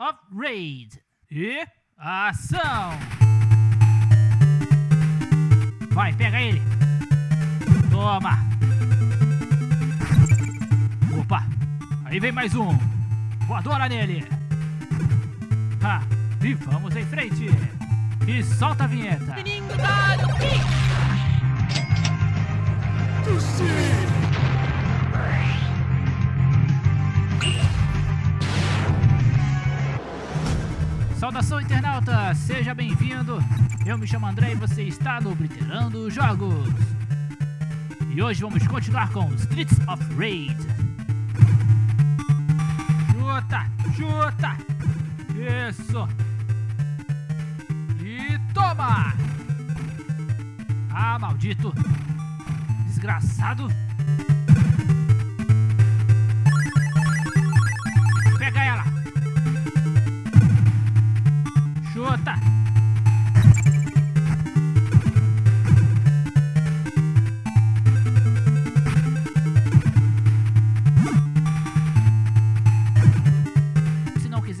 of Raid. E ação! Vai, pega ele! Toma! Opa! Aí vem mais um! Voadora nele! Ha! E vamos em frente! E solta a vinheta! Saudação internauta, seja bem-vindo. Eu me chamo André e você está no Obliterando Jogos. E hoje vamos continuar com Streets of Rage. Chuta, chuta. Isso. E toma. Ah, maldito. Desgraçado.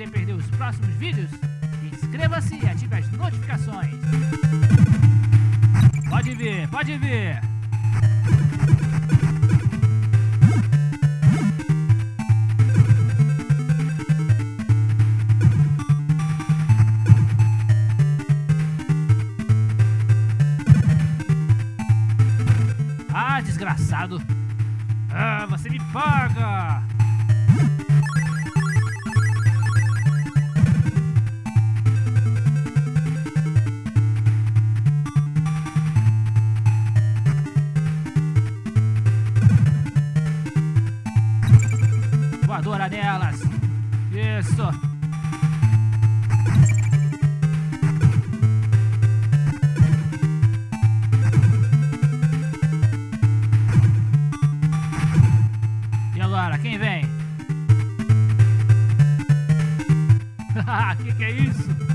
Quiser perder os próximos vídeos, inscreva-se e ative as notificações. Pode vir, pode vir. Ah, desgraçado. Ah, você me paga. Voadora nelas. Isso. E agora, quem vem? que que é isso?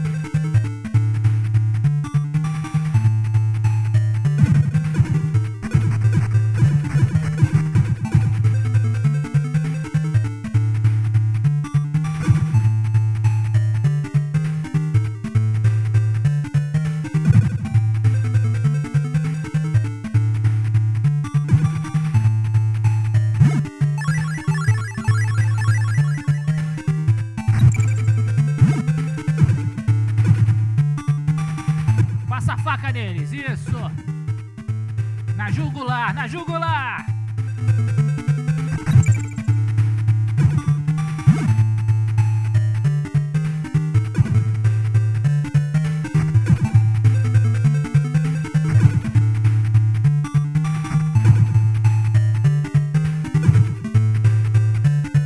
Neles, isso! Na jugular, na jugular!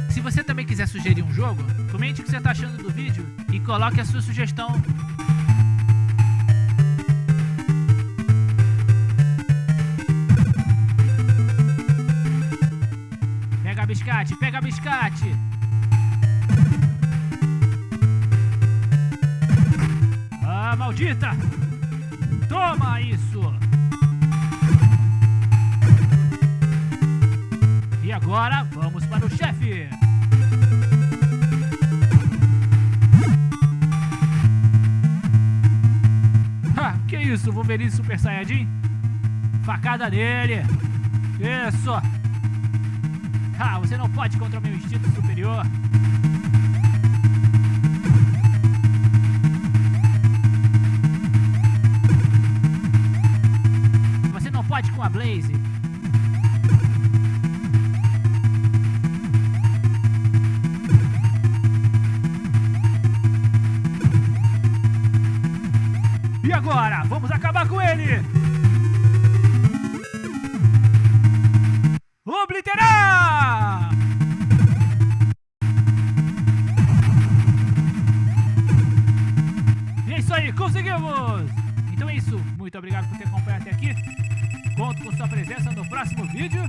Se você também quiser sugerir um jogo, comente o que você está achando do vídeo e coloque a sua sugestão biscate, pega biscate. Ah, maldita! Toma isso! E agora, vamos para o chefe! Que isso, Wolverine Super Saiyajin? Facada nele! Isso! Ah, você não pode contra o meu instinto superior. Você não pode com a Blaze. E agora, vamos acabar com ele! Muito obrigado por ter acompanhado até aqui. Conto com sua presença no próximo vídeo.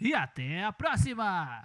E até a próxima!